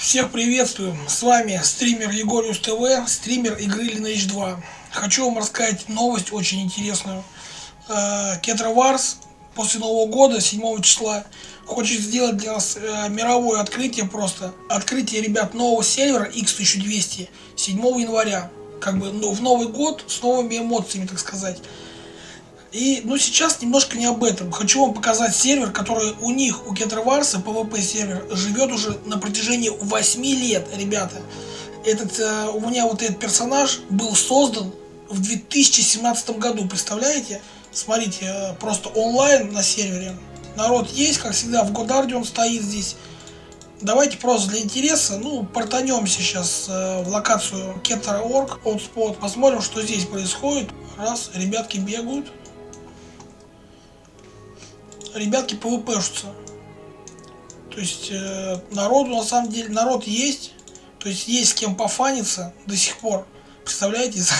Всех приветствую, с вами стример Егориус ТВ, стример игры Lineage 2. Хочу вам рассказать новость очень интересную. Кетра Варс после Нового года, 7 числа, хочет сделать для нас э, мировое открытие просто. Открытие, ребят, нового сервера X1200 7 января. Как бы ну, в Новый год с новыми эмоциями, так сказать. И, ну, сейчас немножко не об этом. Хочу вам показать сервер, который у них, у Кетроварса, PvP сервер, живет уже на протяжении 8 лет, ребята. Этот, э, у меня вот этот персонаж был создан в 2017 году, представляете? Смотрите, э, просто онлайн на сервере. Народ есть, как всегда, в Годарде он стоит здесь. Давайте просто для интереса, ну, портанемся сейчас э, в локацию Keter.org, Hotspot, посмотрим, что здесь происходит. Раз, ребятки бегают ребятки пвпшутся. То есть э, народу на самом деле, народ есть, то есть есть с кем пофаниться до сих пор. Представляете, за,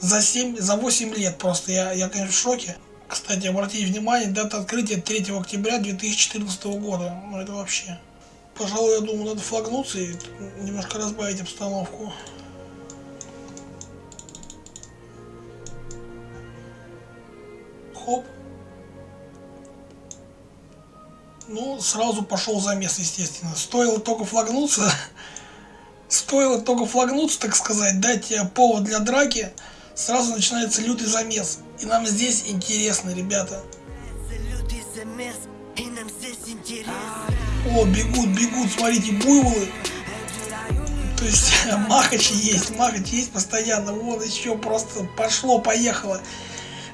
за 7, за 8 лет просто, я, я конечно в шоке. Кстати, обратите внимание, дата открытия 3 октября 2014 года. Ну это вообще. Пожалуй, я думаю, надо флагнуться и немножко разбавить обстановку. Хоп. Ну, сразу пошел замес, естественно. Стоило только флагнуться, стоило только флагнуться, так сказать, дать повод для драки, сразу начинается лютый замес. И нам здесь интересно, ребята. О, бегут, бегут, смотрите, буйволы. То есть махачи есть, махачи есть постоянно. Вот еще просто пошло, поехало.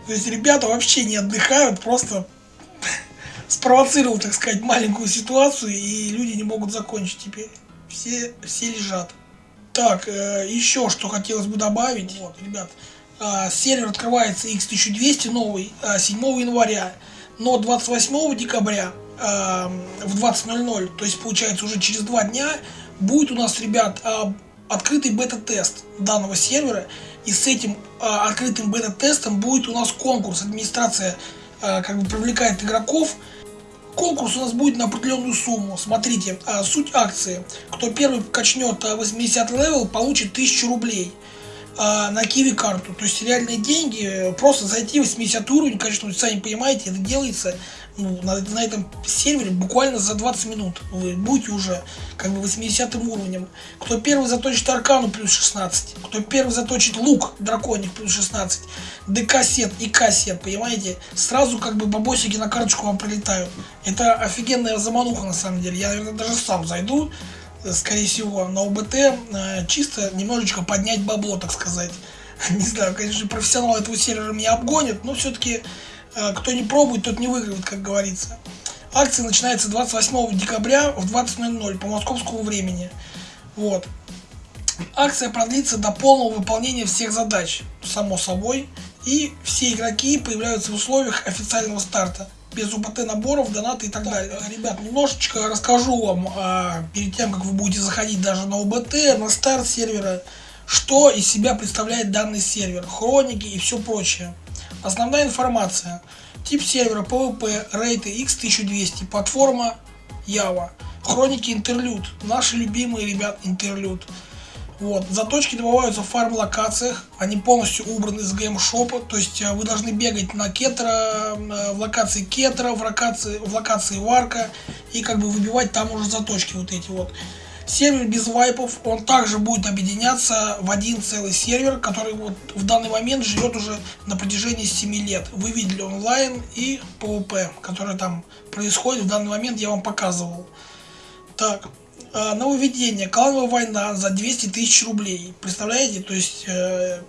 То есть ребята вообще не отдыхают, просто спровоцировал, так сказать, маленькую ситуацию, и люди не могут закончить теперь. Все, все лежат. Так, э, еще что хотелось бы добавить. Вот, ребят, э, сервер открывается X1200 новый э, 7 января, но 28 декабря э, в 20.00, то есть получается уже через два дня, будет у нас, ребят, э, открытый бета-тест данного сервера, и с этим э, открытым бета-тестом будет у нас конкурс. Администрация э, как бы привлекает игроков, Конкурс у нас будет на определенную сумму. Смотрите, а, суть акции. Кто первый качнет 80 level, получит 1000 рублей а, на QIWI карту. То есть реальные деньги, просто зайти в 80 уровень, конечно, сами понимаете, это делается ну, на, на этом сервере буквально за 20 минут. Вы будете уже как бы 80 уровнем. Кто первый заточит аркану плюс 16, кто первый заточит лук драконик плюс 16, ДК-сет и К-сет, понимаете, сразу как бы бабосики на карточку вам прилетают. Это офигенная замануха на самом деле. Я, наверное, даже сам зайду, скорее всего, на ОБТ, э, чисто немножечко поднять бабло, так сказать. Не знаю, конечно, профессионал этого сервера меня обгонит, но все-таки э, кто не пробует, тот не выигрывает, как говорится. Акция начинается 28 декабря в 20.00 по московскому времени. Вот. Акция продлится до полного выполнения всех задач, само собой. И все игроки появляются в условиях официального старта без УПТ наборов, донаты и так далее. Ребят, немножечко расскажу вам а, перед тем, как вы будете заходить даже на УБТ, на старт сервера, что из себя представляет данный сервер, хроники и все прочее. Основная информация. Тип сервера PvP, рейты X1200, платформа Java, хроники интерлюд, наши любимые ребят интерлюд. Вот. Заточки добываются в фарм-локациях, они полностью убраны из геймшопа, то есть э, вы должны бегать на кетра, э, в локации кетра, в локации, в локации варка и как бы выбивать там уже заточки вот эти вот. Сервер без вайпов, он также будет объединяться в один целый сервер, который вот в данный момент живет уже на протяжении 7 лет. Вы видели онлайн и PvP, который там происходит в данный момент, я вам показывал. Так, э, нововведение, клановая война за 200 тысяч рублей. Представляете, то есть э,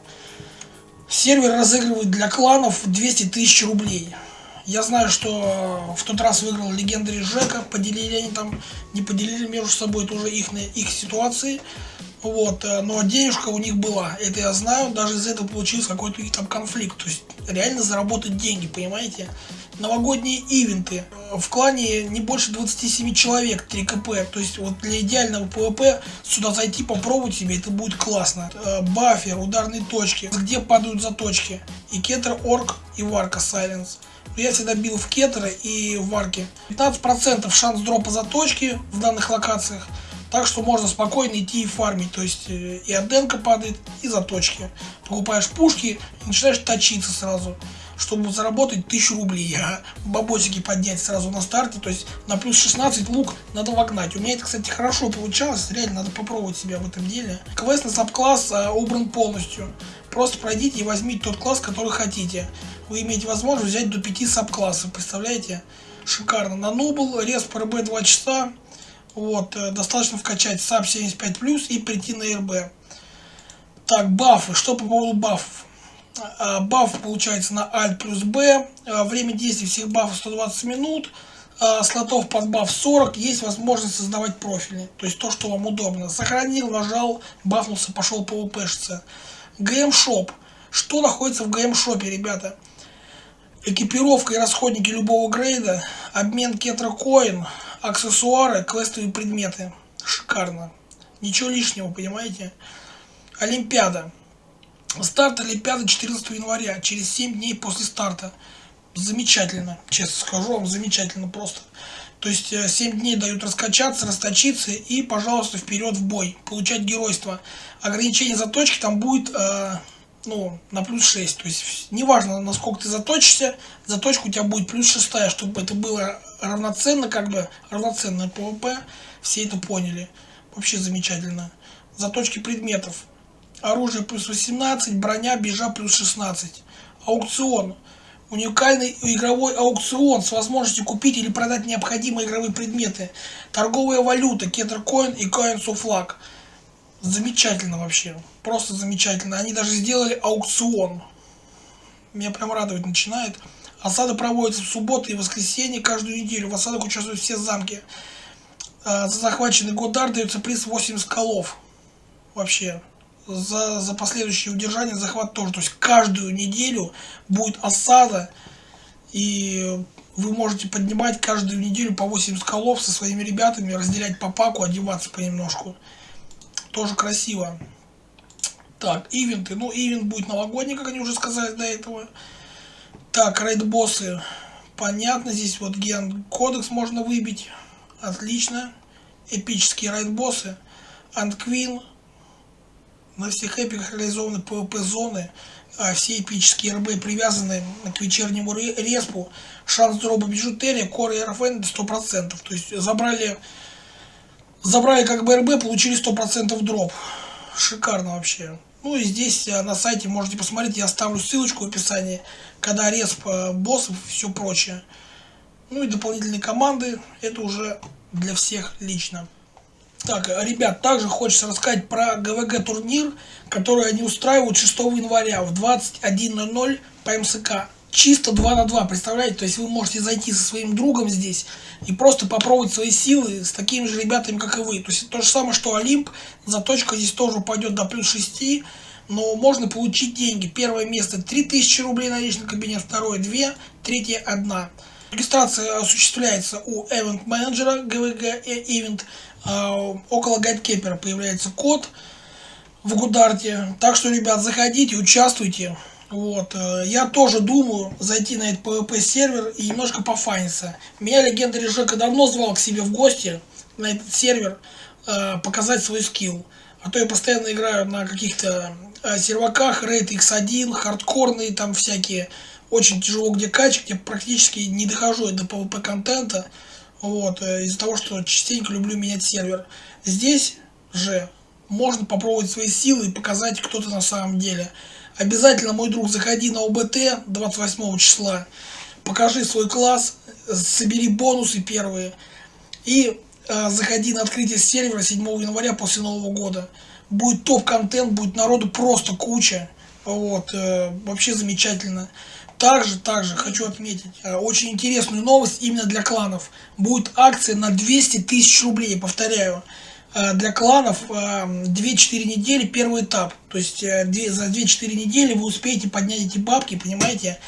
сервер разыгрывает для кланов 200 тысяч рублей. Я знаю, что в тот раз выиграл Легендари Жека, поделили они там, не поделили между собой, это уже их, их ситуации. Вот, э, но денежка у них была, это я знаю, даже из этого получился какой-то там конфликт, то есть реально заработать деньги, понимаете? Новогодние ивенты, в клане не больше 27 человек, 3 КП, то есть вот для идеального PvP сюда зайти, попробовать себе, это будет классно. Э, бафер, ударные точки, где падают заточки, и Кетра Орк и Варка Силенос. Я всегда бил в кетеры и в варке. 15% шанс дропа заточки в данных локациях. Так что можно спокойно идти и фармить. То есть э, и отденка падает, и заточки. Покупаешь пушки и начинаешь точиться сразу чтобы заработать 1000 рублей, а бабосики поднять сразу на старте, то есть на плюс 16 лук надо вогнать. У меня это, кстати, хорошо получалось, реально надо попробовать себя в этом деле. Квест на саб-класс а, убран полностью. Просто пройдите и возьмите тот класс, который хотите. Вы имеете возможность взять до 5 саб-классов, представляете? Шикарно. На нубл, респ РБ 2 часа. Вот, э, достаточно вкачать саб 75+, и прийти на РБ. Так, бафы. Что по поводу бафов? А, баф получается на Alt плюс B, а, время действия всех бафов 120 минут, а, слотов под баф 40, есть возможность создавать профили, то есть то, что вам удобно. Сохранил, нажал, бафнулся, пошел апшиться. GM Shop. Что находится в GM Shop е, ребята? Экипировка и расходники любого грейда, обмен кетрокоин, аксессуары, квестовые предметы. Шикарно. Ничего лишнего, понимаете? Олимпиада. Старт Олимпиады 14 января, через 7 дней после старта. Замечательно, честно скажу вам, замечательно просто. То есть 7 э, дней дают раскачаться, расточиться и, пожалуйста, вперед в бой, получать геройство. Ограничение заточки там будет э, ну, на плюс 6. То есть неважно, насколько ты заточишься, заточка у тебя будет плюс 6, чтобы это было равноценно, как бы равноценное PvP. Все это поняли. Вообще замечательно. Заточки предметов оружие плюс 18, броня, бижа плюс 16. Аукцион. Уникальный игровой аукцион с возможностью купить или продать необходимые игровые предметы. Торговая валюта, кетеркоин и coins of luck. Замечательно вообще. Просто замечательно. Они даже сделали аукцион. Меня прям радовать начинает. Осада проводится в субботу и воскресенье каждую неделю. В осадах участвуют все замки. А, за захваченный Годар дается приз 80 колов. Вообще за, за последующее удержание, захват тоже. То есть каждую неделю будет осада, и вы можете поднимать каждую неделю по 8 скалов со своими ребятами, разделять по паку, одеваться понемножку. Тоже красиво. Так, ивенты. Ну, ивент будет новогодний, как они уже сказали до этого. Так, рейд-боссы. Понятно, здесь вот ген кодекс можно выбить. Отлично. Эпические рейд-боссы. Антквин. На всех эпиках реализованы PvP-зоны, а все эпические РБ привязаны к вечернему респу. Шанс дроба бижутерия, кор и РФН 100%. То есть забрали, забрали как бы РБ, получили 100% дроп. Шикарно вообще. Ну и здесь а, на сайте можете посмотреть, я оставлю ссылочку в описании, когда респ а, боссов и все прочее. Ну и дополнительные команды, это уже для всех лично. Так, ребят, также хочется рассказать про ГВГ турнир, который они устраивают 6 января в 21.00 по МСК. Чисто 2 на 2, представляете? То есть вы можете зайти со своим другом здесь и просто попробовать свои силы с такими же ребятами, как и вы. То есть то же самое, что Олимп, заточка здесь тоже упадет до плюс 6, но можно получить деньги. Первое место 3000 рублей на личный кабинет, второе 2, третье 1. Регистрация осуществляется у Event менеджера GVG Event. А, около гайдкепера появляется код в Гударте. Так что, ребят, заходите, участвуйте. Вот. Э, я тоже думаю зайти на этот PvP сервер и немножко пофаниться. Меня легенда Режека давно звал к себе в гости на этот сервер э, показать свой скилл. А то я постоянно играю на каких-то э, серваках, рейд X1, хардкорные там всякие. Очень тяжело где качать, я практически не дохожу до PvP контента. Вот, из-за того, что частенько люблю менять сервер. Здесь же можно попробовать свои силы и показать, кто ты на самом деле. Обязательно, мой друг, заходи на ОБТ 28 числа, покажи свой класс, собери бонусы первые и э, заходи на открытие сервера 7 января после Нового года. Будет топ-контент, будет народу просто куча. Вот, э, вообще замечательно. Также, также хочу отметить э, очень интересную новость именно для кланов. Будет акция на 200 тысяч рублей, повторяю. Э, для кланов э, 2-4 недели первый этап. То есть э, за 2-4 недели вы успеете поднять эти бабки, понимаете?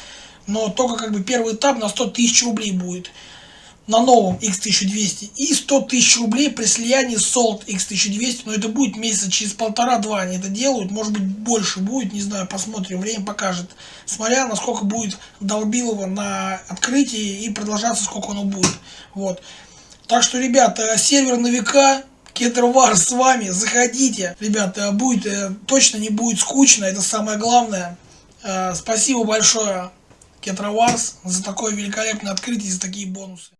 Но только как бы первый этап на 100 тысяч рублей будет. На новом X1200 и 100 тысяч рублей при слиянии Salt X1200, но это будет месяца через полтора-два они это делают, может быть больше будет, не знаю, посмотрим, время покажет, смотря насколько будет долбилово на открытии и продолжаться сколько оно будет, вот. Так что, ребята, сервер на века, Кетроварс с вами, заходите. Ребята, будет, э, точно не будет скучно, это самое главное. Э, спасибо большое, Кетроварс, за такое великолепное открытие, за такие бонусы.